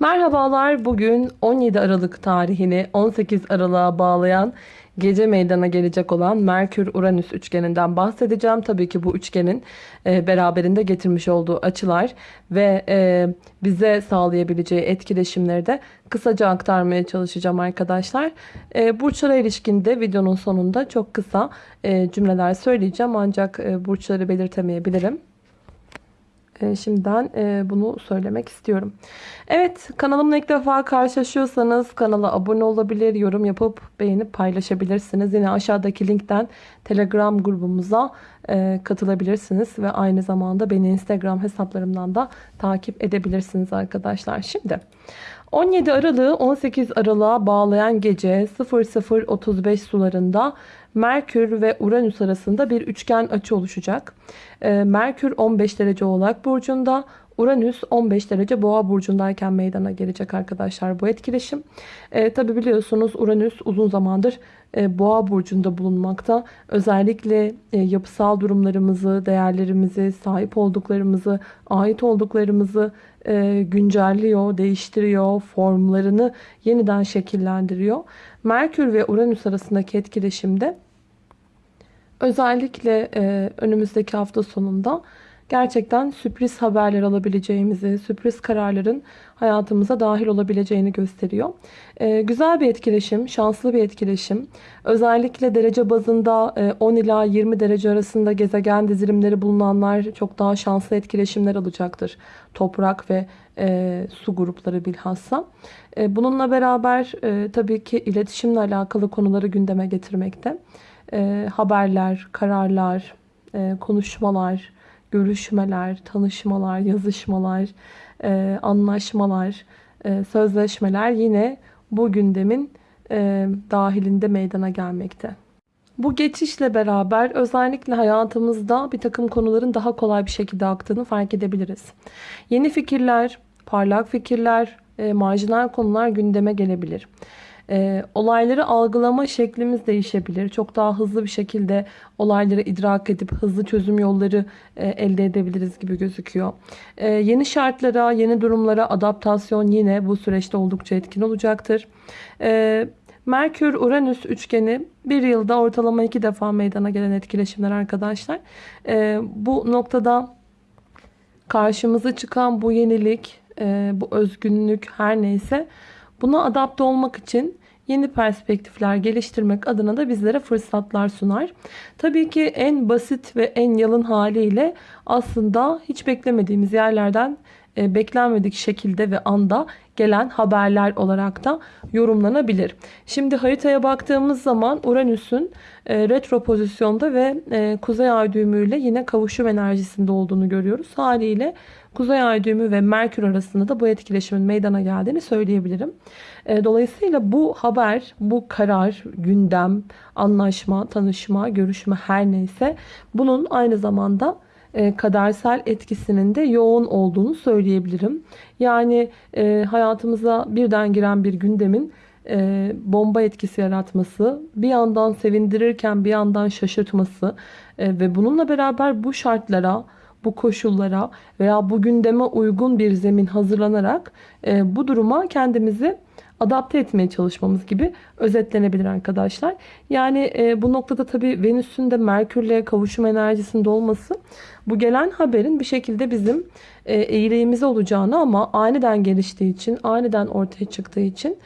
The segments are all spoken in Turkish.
Merhabalar. Bugün 17 Aralık tarihini 18 Aralık'a bağlayan gece meydana gelecek olan Merkür-Uranüs üçgeninden bahsedeceğim. Tabii ki bu üçgenin e, beraberinde getirmiş olduğu açılar ve e, bize sağlayabileceği etkileşimleri de kısaca aktarmaya çalışacağım arkadaşlar. E, burçlara ilişkinde videonun sonunda çok kısa cümleler söyleyeceğim ancak burçları belirtemeyebilirim. E, şimdiden e, bunu söylemek istiyorum. Evet kanalımla ilk defa karşılaşıyorsanız kanala abone olabilir, yorum yapıp beğenip paylaşabilirsiniz. Yine aşağıdaki linkten telegram grubumuza e, katılabilirsiniz. Ve aynı zamanda beni instagram hesaplarımdan da takip edebilirsiniz arkadaşlar. Şimdi 17 Aralık'ı 18 Aralık'a bağlayan gece 00.35 sularında Merkür ve Uranüs arasında bir üçgen açı oluşacak. Ee, Merkür 15 derece Oğlak Burcu'nda, Uranüs 15 derece Boğa burcundayken meydana gelecek arkadaşlar bu etkileşim. E, Tabi biliyorsunuz Uranüs uzun zamandır e, Boğa burcunda bulunmakta. Özellikle e, yapısal durumlarımızı, değerlerimizi, sahip olduklarımızı, ait olduklarımızı e, güncelliyor, değiştiriyor, formlarını yeniden şekillendiriyor. Merkür ve Uranüs arasındaki etkileşimde özellikle e, önümüzdeki hafta sonunda gerçekten sürpriz haberler alabileceğimizi, sürpriz kararların hayatımıza dahil olabileceğini gösteriyor. Ee, güzel bir etkileşim, şanslı bir etkileşim. Özellikle derece bazında 10 e, ila 20 derece arasında gezegen dizilimleri bulunanlar çok daha şanslı etkileşimler alacaktır. Toprak ve e, su grupları bilhassa. E, bununla beraber e, tabii ki iletişimle alakalı konuları gündeme getirmekte. E, haberler, kararlar, e, konuşmalar, görüşmeler, tanışmalar, yazışmalar, e, anlaşmalar, e, sözleşmeler yine bu gündemin e, dahilinde meydana gelmekte. Bu geçişle beraber özellikle hayatımızda bir takım konuların daha kolay bir şekilde aktığını fark edebiliriz. Yeni fikirler, parlak fikirler, e, marjinal konular gündeme gelebilir. E, olayları algılama şeklimiz değişebilir. Çok daha hızlı bir şekilde olayları idrak edip hızlı çözüm yolları e, elde edebiliriz gibi gözüküyor. E, yeni şartlara, yeni durumlara adaptasyon yine bu süreçte oldukça etkin olacaktır. E, Merkür-Uranüs üçgeni bir yılda ortalama iki defa meydana gelen etkileşimler arkadaşlar. E, bu noktada karşımıza çıkan bu yenilik, e, bu özgünlük her neyse buna adapte olmak için yeni perspektifler geliştirmek adına da bizlere fırsatlar sunar. Tabii ki en basit ve en yalın haliyle aslında hiç beklemediğimiz yerlerden e, beklenmedik şekilde ve anda gelen haberler olarak da yorumlanabilir. Şimdi haritaya baktığımız zaman Uranüs'ün e, retro pozisyonda ve e, kuzey ay düğümüyle yine kavuşum enerjisinde olduğunu görüyoruz. Haliyle kuzey ay düğümü ve Merkür arasında da bu etkileşimin meydana geldiğini söyleyebilirim. E, dolayısıyla bu haber, bu karar, gündem, anlaşma, tanışma, görüşme her neyse bunun aynı zamanda e, kadersel etkisinin de yoğun olduğunu söyleyebilirim. Yani e, hayatımıza birden giren bir gündemin bomba etkisi yaratması, bir yandan sevindirirken bir yandan şaşırtması ve bununla beraber bu şartlara, bu koşullara veya bu gündeme uygun bir zemin hazırlanarak e, bu duruma kendimizi adapte etmeye çalışmamız gibi özetlenebilir arkadaşlar. Yani e, bu noktada tabii Venüs'ün de Merkür'le kavuşum enerjisinde olması bu gelen haberin bir şekilde bizim e, eğileğimize olacağını ama aniden geliştiği için, aniden ortaya çıktığı için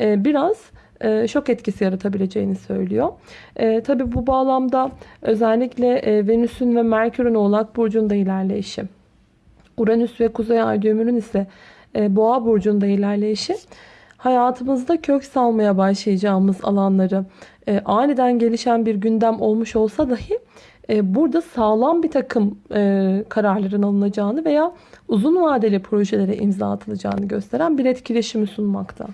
e, biraz e, şok etkisi yaratabileceğini söylüyor. E, Tabi bu bağlamda özellikle e, Venüs'ün ve Merkür'ün Oğlak Burcu'nda ilerleyişi, Uranüs ve Kuzey Ay düğümünün ise e, Boğa Burcu'nda ilerleyişi hayatımızda kök salmaya başlayacağımız alanları e, aniden gelişen bir gündem olmuş olsa dahi e, burada sağlam bir takım e, kararların alınacağını veya uzun vadeli projelere imza atılacağını gösteren bir etkileşimi sunmakta.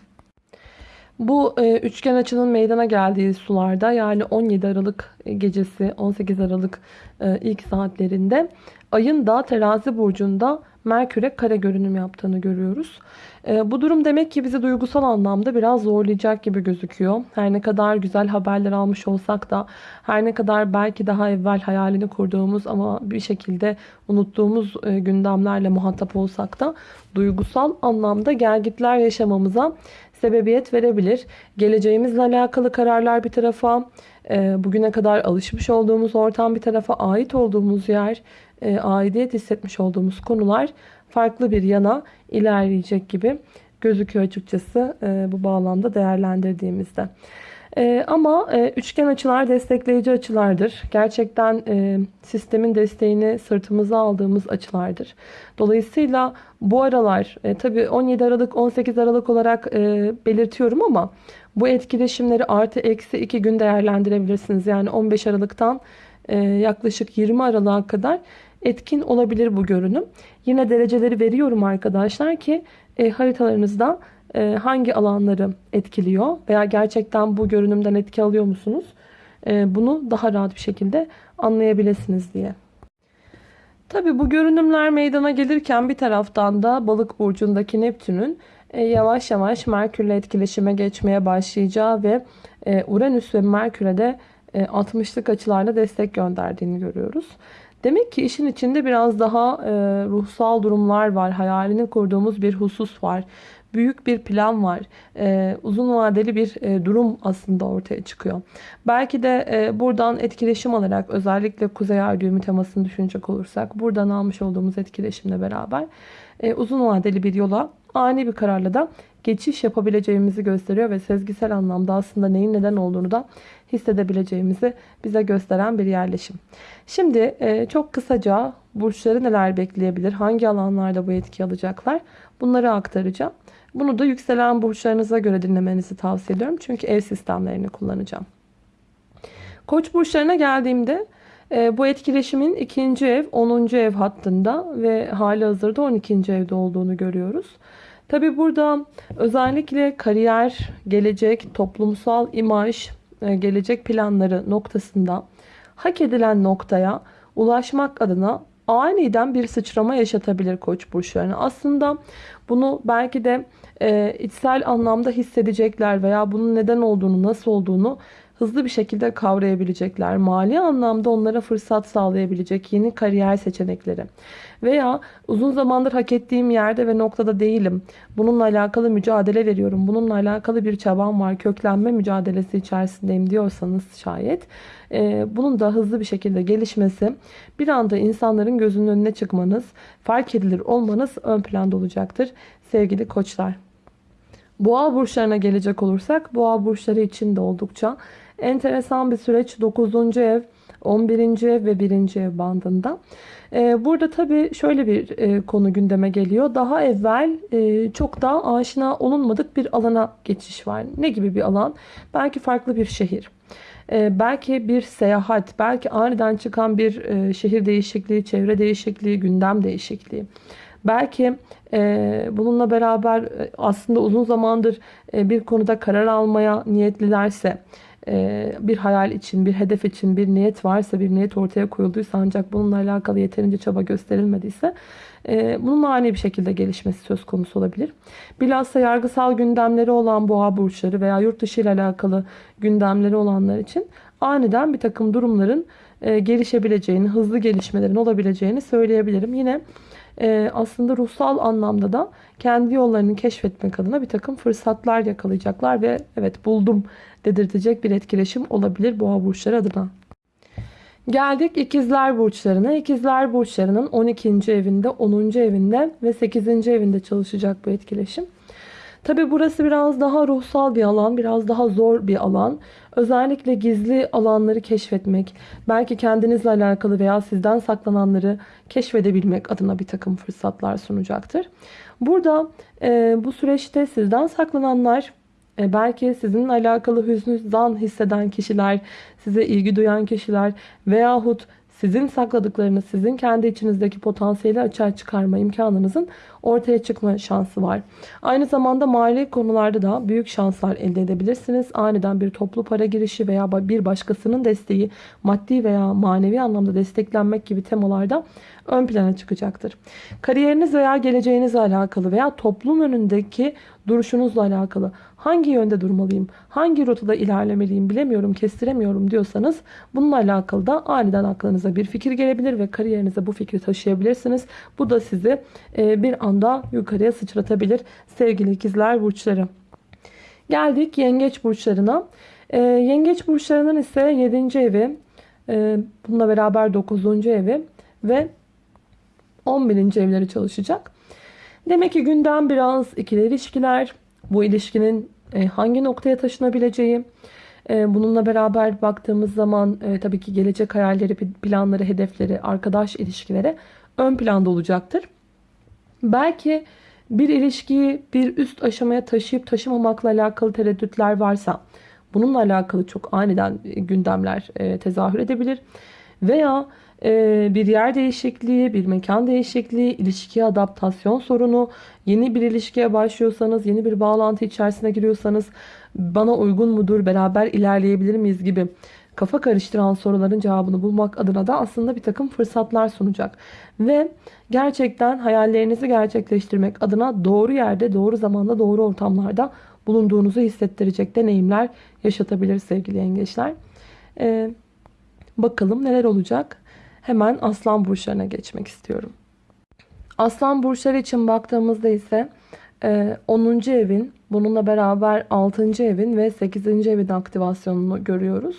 Bu e, üçgen açının meydana geldiği sularda yani 17 Aralık gecesi 18 Aralık e, ilk saatlerinde ayın da terazi burcunda Merkür'e kare görünüm yaptığını görüyoruz. E, bu durum demek ki bizi duygusal anlamda biraz zorlayacak gibi gözüküyor. Her ne kadar güzel haberler almış olsak da her ne kadar belki daha evvel hayalini kurduğumuz ama bir şekilde unuttuğumuz e, gündemlerle muhatap olsak da duygusal anlamda gelgitler yaşamamıza sebebiyet verebilir. Geleceğimizle alakalı kararlar bir tarafa, e, bugüne kadar alışmış olduğumuz ortam bir tarafa, ait olduğumuz yer, e, aidiyet hissetmiş olduğumuz konular farklı bir yana ilerleyecek gibi gözüküyor açıkçası e, bu bağlamda değerlendirdiğimizde. Ee, ama e, üçgen açılar destekleyici açılardır. Gerçekten e, sistemin desteğini sırtımıza aldığımız açılardır. Dolayısıyla bu aralar e, tabii 17 Aralık 18 Aralık olarak e, belirtiyorum ama bu etkileşimleri artı eksi 2 gün değerlendirebilirsiniz. Yani 15 Aralık'tan yaklaşık 20 Aralık'a kadar etkin olabilir bu görünüm. Yine dereceleri veriyorum arkadaşlar ki e, haritalarınızda e, hangi alanları etkiliyor veya gerçekten bu görünümden etki alıyor musunuz? E, bunu daha rahat bir şekilde anlayabilirsiniz diye. Tabi bu görünümler meydana gelirken bir taraftan da balık burcundaki Neptün'ün e, yavaş yavaş Merkür'le etkileşime geçmeye başlayacağı ve Uranüs ve Merkür'e de 60'lık açılarla destek gönderdiğini görüyoruz. Demek ki işin içinde biraz daha ruhsal durumlar var. Hayalini kurduğumuz bir husus var büyük bir plan var. E, uzun vadeli bir e, durum aslında ortaya çıkıyor. Belki de e, buradan etkileşim alarak özellikle Kuzey Ay düğümü temasını düşünecek olursak buradan almış olduğumuz etkileşimle beraber e, uzun vadeli bir yola ani bir kararla da geçiş yapabileceğimizi gösteriyor ve sezgisel anlamda aslında neyin neden olduğunu da hissedebileceğimizi bize gösteren bir yerleşim. Şimdi e, çok kısaca burçları neler bekleyebilir, hangi alanlarda bu etki alacaklar bunları aktaracağım. Bunu da yükselen burçlarınıza göre dinlemenizi tavsiye ediyorum. Çünkü ev sistemlerini kullanacağım. Koç burçlarına geldiğimde e, bu etkileşimin ikinci ev 10. ev hattında ve hali hazırda 12. evde olduğunu görüyoruz. Tabi burada özellikle kariyer, gelecek, toplumsal imaj, e, gelecek planları noktasında hak edilen noktaya ulaşmak adına aniden bir sıçrama yaşatabilir koç burçlarına. Aslında bunu belki de e, içsel anlamda hissedecekler veya bunun neden olduğunu, nasıl olduğunu hızlı bir şekilde kavrayabilecekler. Mali anlamda onlara fırsat sağlayabilecek yeni kariyer seçenekleri. Veya uzun zamandır hak ettiğim yerde ve noktada değilim. Bununla alakalı mücadele veriyorum. Bununla alakalı bir çabam var. Köklenme mücadelesi içerisindeyim diyorsanız şayet. E, bunun da hızlı bir şekilde gelişmesi bir anda insanların gözünün önüne çıkmanız, fark edilir olmanız ön planda olacaktır sevgili koçlar. Boğa burçlarına gelecek olursak boğa burçları için de oldukça enteresan bir süreç 9. ev 11. ev ve 1. ev bandında. Ee, burada tabii şöyle bir e, konu gündeme geliyor. Daha evvel e, çok daha aşina olunmadık bir alana geçiş var. Ne gibi bir alan? Belki farklı bir şehir. Ee, belki bir seyahat, belki aniden çıkan bir e, şehir değişikliği, çevre değişikliği, gündem değişikliği. Belki bununla beraber aslında uzun zamandır bir konuda karar almaya niyetlilerse, bir hayal için, bir hedef için bir niyet varsa, bir niyet ortaya koyulduysa ancak bununla alakalı yeterince çaba gösterilmediyse e, bunun ani bir şekilde gelişmesi söz konusu olabilir. Bilhassa yargısal gündemleri olan boğa burçları veya yurt dışı ile alakalı gündemleri olanlar için aniden bir takım durumların e, gelişebileceğini, hızlı gelişmelerin olabileceğini söyleyebilirim. Yine e, aslında ruhsal anlamda da kendi yollarını keşfetmek adına bir takım fırsatlar yakalayacaklar ve evet buldum dedirtecek bir etkileşim olabilir boğa burçları adına. Geldik ikizler burçlarına. İkizler burçlarının 12. evinde, 10. evinde ve 8. evinde çalışacak bu etkileşim. Tabi burası biraz daha ruhsal bir alan, biraz daha zor bir alan. Özellikle gizli alanları keşfetmek, belki kendinizle alakalı veya sizden saklananları keşfedebilmek adına bir takım fırsatlar sunacaktır. Burada e, bu süreçte sizden saklananlar, e, belki sizinle alakalı hüznü zan hisseden kişiler, size ilgi duyan kişiler veyahut sizin sakladıklarınız, sizin kendi içinizdeki potansiyeli açığa çıkarma imkanınızın ortaya çıkma şansı var. Aynı zamanda mali konularda da büyük şanslar elde edebilirsiniz. Aniden bir toplu para girişi veya bir başkasının desteği, maddi veya manevi anlamda desteklenmek gibi temalarda ön plana çıkacaktır. Kariyeriniz veya geleceğinizle alakalı veya toplum önündeki duruşunuzla alakalı hangi yönde durmalıyım, hangi rotada ilerlemeliyim bilemiyorum, kestiremiyorum diyorsanız bununla alakalı da aniden aklınıza bir fikir gelebilir ve kariyerinize bu fikri taşıyabilirsiniz. Bu da sizi e, bir anda yukarıya sıçratabilir sevgili ikizler burçları. Geldik yengeç burçlarına. E, yengeç burçlarının ise 7. evi, e, bununla beraber 9. evi ve 11. evleri çalışacak. Demek ki gündem biraz ikili ilişkiler, bu ilişkinin e, hangi noktaya taşınabileceği, e, bununla beraber baktığımız zaman e, tabii ki gelecek hayalleri, planları, hedefleri, arkadaş ilişkileri ön planda olacaktır. Belki bir ilişkiyi bir üst aşamaya taşıyıp taşımamakla alakalı tereddütler varsa bununla alakalı çok aniden gündemler tezahür edebilir. Veya bir yer değişikliği, bir mekan değişikliği, ilişkiye adaptasyon sorunu, yeni bir ilişkiye başlıyorsanız, yeni bir bağlantı içerisine giriyorsanız bana uygun mudur, beraber ilerleyebilir miyiz gibi kafa karıştıran soruların cevabını bulmak adına da aslında bir takım fırsatlar sunacak. Ve gerçekten hayallerinizi gerçekleştirmek adına doğru yerde, doğru zamanda, doğru ortamlarda bulunduğunuzu hissettirecek deneyimler yaşatabilir sevgili yengeçler. Ee, bakalım neler olacak. Hemen aslan burçlarına geçmek istiyorum. Aslan burçları için baktığımızda ise 10. E, evin bununla beraber 6. evin ve 8. evin aktivasyonunu görüyoruz.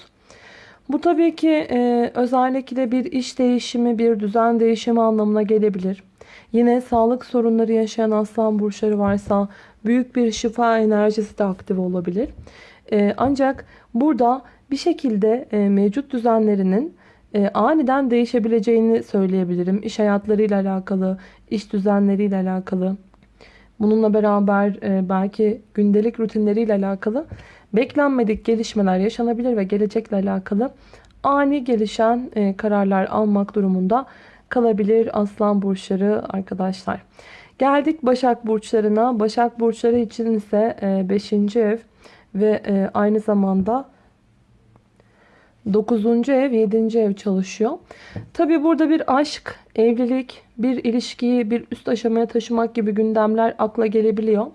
Bu tabii ki e, özellikle bir iş değişimi, bir düzen değişimi anlamına gelebilir. Yine sağlık sorunları yaşayan aslan burçları varsa büyük bir şifa enerjisi de aktif olabilir. E, ancak burada bir şekilde mevcut düzenlerinin e, aniden değişebileceğini söyleyebilirim. İş hayatlarıyla alakalı, iş düzenleriyle alakalı. Bununla beraber e, belki gündelik rutinleriyle alakalı beklenmedik gelişmeler yaşanabilir ve gelecekle alakalı ani gelişen e, kararlar almak durumunda kalabilir aslan burçları arkadaşlar. Geldik Başak burçlarına. Başak burçları için ise 5. ev ve e, aynı zamanda 9. ev 7. ev çalışıyor. Tabi burada bir aşk, evlilik, bir ilişkiyi bir üst aşamaya taşımak gibi gündemler akla gelebiliyor.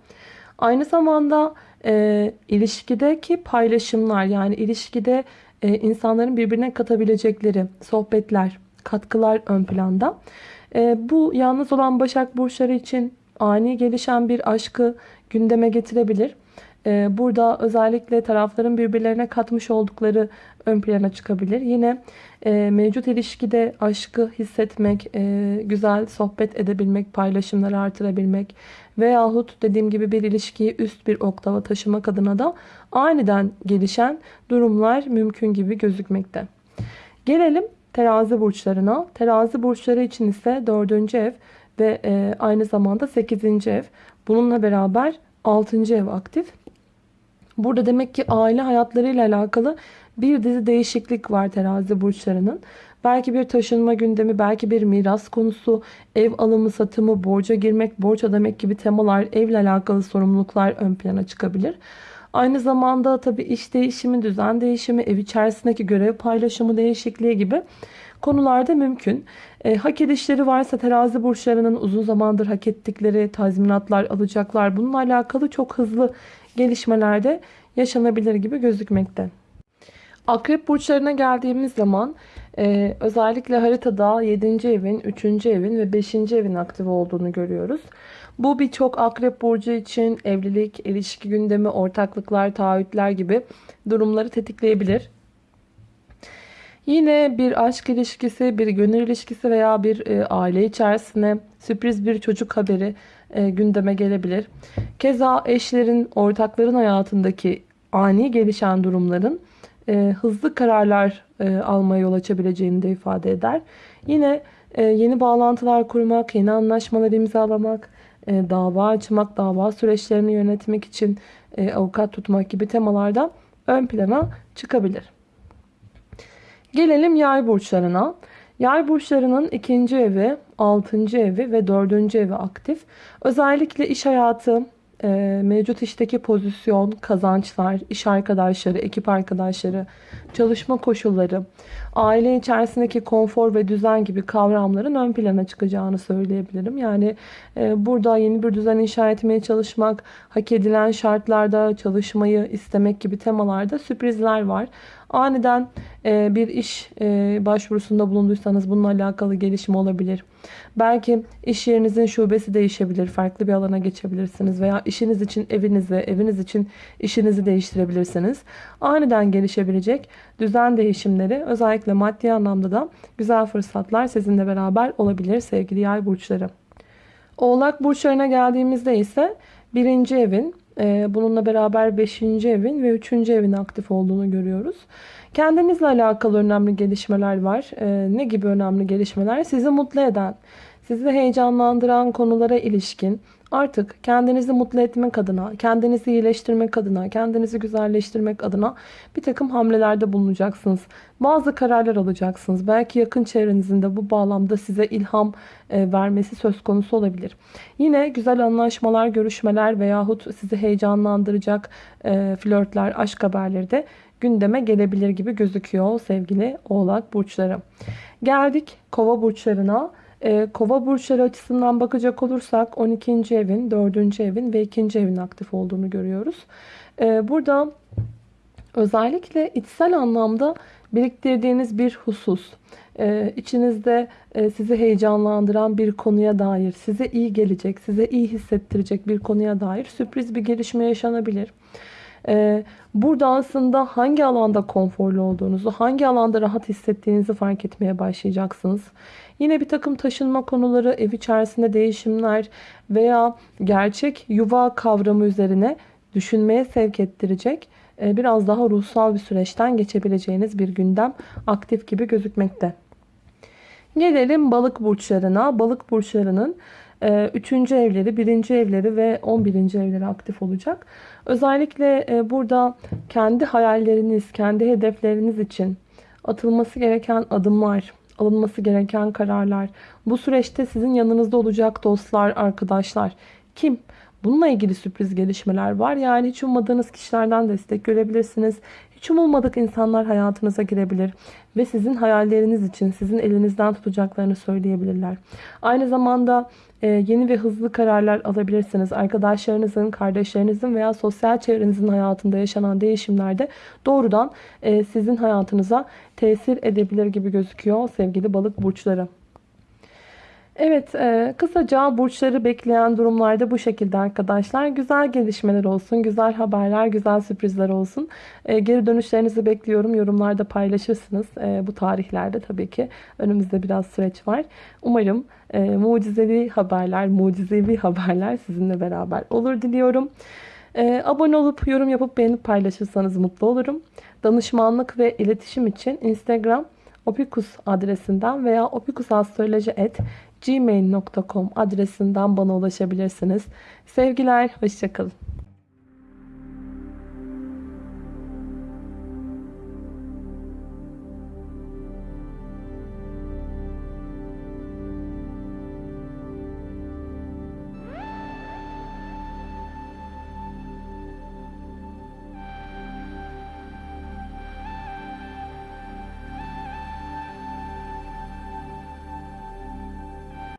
Aynı zamanda e, ilişkideki paylaşımlar yani ilişkide e, insanların birbirine katabilecekleri sohbetler, katkılar ön planda. E, bu yalnız olan Başak Burçları için ani gelişen bir aşkı gündeme getirebilir. Ee, burada özellikle tarafların birbirlerine katmış oldukları ön plana çıkabilir. Yine e, mevcut ilişkide aşkı hissetmek, e, güzel sohbet edebilmek, paylaşımları artırabilmek veyahut dediğim gibi bir ilişkiyi üst bir oktava taşımak adına da aniden gelişen durumlar mümkün gibi gözükmekte. Gelelim terazi burçlarına. Terazi burçları için ise 4. ev ve e, aynı zamanda 8. ev. Bununla beraber 6. ev aktif. Burada demek ki aile hayatlarıyla alakalı bir dizi değişiklik var terazi burçlarının. Belki bir taşınma gündemi, belki bir miras konusu, ev alımı, satımı, borca girmek, borç ödemek gibi temalar, evle alakalı sorumluluklar ön plana çıkabilir. Aynı zamanda tabii iş değişimi, düzen değişimi, ev içerisindeki görev paylaşımı değişikliği gibi konularda mümkün. E, hak edişleri varsa terazi burçlarının uzun zamandır hak ettikleri tazminatlar alacaklar. Bununla alakalı çok hızlı gelişmelerde yaşanabilir gibi gözükmekte. Akrep burçlarına geldiğimiz zaman e, özellikle haritada 7. evin, 3. evin ve 5. evin aktif olduğunu görüyoruz. Bu birçok akrep burcu için evlilik, ilişki gündemi, ortaklıklar, taahhütler gibi durumları tetikleyebilir. Yine bir aşk ilişkisi, bir gönül ilişkisi veya bir e, aile içerisine sürpriz bir çocuk haberi e, gündeme gelebilir. Keza eşlerin, ortakların hayatındaki ani gelişen durumların e, hızlı kararlar e, almaya yol açabileceğini de ifade eder. Yine e, yeni bağlantılar kurmak, yeni anlaşmalar imzalamak, e, dava açmak, dava süreçlerini yönetmek için e, avukat tutmak gibi temalarda ön plana çıkabilir. Gelelim yay burçlarına. Yay burçlarının ikinci evi, altıncı evi ve dördüncü evi aktif. Özellikle iş hayatı, e, mevcut işteki pozisyon, kazançlar, iş arkadaşları, ekip arkadaşları, çalışma koşulları, aile içerisindeki konfor ve düzen gibi kavramların ön plana çıkacağını söyleyebilirim. Yani e, burada yeni bir düzen inşa etmeye çalışmak, hak edilen şartlarda çalışmayı istemek gibi temalarda sürprizler var. Aniden e, bir iş e, başvurusunda bulunduysanız bununla alakalı gelişme olabilir. Belki iş yerinizin şubesi değişebilir. Farklı bir alana geçebilirsiniz. Veya işiniz için evinizi, eviniz için işinizi değiştirebilirsiniz. Aniden gelişebilecek düzen değişimleri özellikle maddi anlamda da güzel fırsatlar sizinle beraber olabilir sevgili yay burçları. Oğlak burçlarına geldiğimizde ise birinci evin bununla beraber 5. evin ve 3. evin aktif olduğunu görüyoruz. Kendinizle alakalı önemli gelişmeler var. Ee, ne gibi önemli gelişmeler? Sizi mutlu eden, sizi heyecanlandıran konulara ilişkin artık kendinizi mutlu etmek adına, kendinizi iyileştirmek adına, kendinizi güzelleştirmek adına bir takım hamlelerde bulunacaksınız. Bazı kararlar alacaksınız. Belki yakın çevrenizin de bu bağlamda size ilham e, vermesi söz konusu olabilir. Yine güzel anlaşmalar, görüşmeler veyahut sizi heyecanlandıracak e, flörtler, aşk haberleri de gündeme gelebilir gibi gözüküyor sevgili oğlak burçları. Geldik kova burçlarına. E, kova burçları açısından bakacak olursak 12. evin, 4. evin ve 2. evin aktif olduğunu görüyoruz. E, burada özellikle içsel anlamda biriktirdiğiniz bir husus, e, içinizde e, sizi heyecanlandıran bir konuya dair, size iyi gelecek, size iyi hissettirecek bir konuya dair sürpriz bir gelişme yaşanabilir. Ee, burada aslında hangi alanda konforlu olduğunuzu, hangi alanda rahat hissettiğinizi fark etmeye başlayacaksınız. Yine bir takım taşınma konuları, ev içerisinde değişimler veya gerçek yuva kavramı üzerine düşünmeye sevk ettirecek e, biraz daha ruhsal bir süreçten geçebileceğiniz bir gündem aktif gibi gözükmekte. Gelelim balık burçlarına. Balık burçlarının 3. E, evleri, 1. evleri ve 11. evleri aktif olacak. Özellikle e, burada kendi hayalleriniz, kendi hedefleriniz için atılması gereken adımlar, alınması gereken kararlar, bu süreçte sizin yanınızda olacak dostlar, arkadaşlar, kim? Bununla ilgili sürpriz gelişmeler var. Yani hiç ummadığınız kişilerden destek görebilirsiniz. Hiç umulmadık insanlar hayatınıza girebilir. Ve sizin hayalleriniz için sizin elinizden tutacaklarını söyleyebilirler. Aynı zamanda e, yeni ve hızlı kararlar alabilirsiniz. Arkadaşlarınızın, kardeşlerinizin veya sosyal çevrenizin hayatında yaşanan değişimlerde doğrudan e, sizin hayatınıza tesir edebilir gibi gözüküyor sevgili balık burçları. Evet e, kısaca burçları bekleyen durumlarda bu şekilde arkadaşlar. Güzel gelişmeler olsun, güzel haberler, güzel sürprizler olsun. E, geri dönüşlerinizi bekliyorum. Yorumlarda paylaşırsınız. E, bu tarihlerde tabii ki önümüzde biraz süreç var. Umarım mucizevi haberler, mucizevi haberler sizinle beraber olur diliyorum. abone olup yorum yapıp beğenip paylaşırsanız mutlu olurum. Danışmanlık ve iletişim için Instagram opikus adresinden veya opikusastroloji.com gmail.com adresinden bana ulaşabilirsiniz. Sevgiler, hoşçakalın.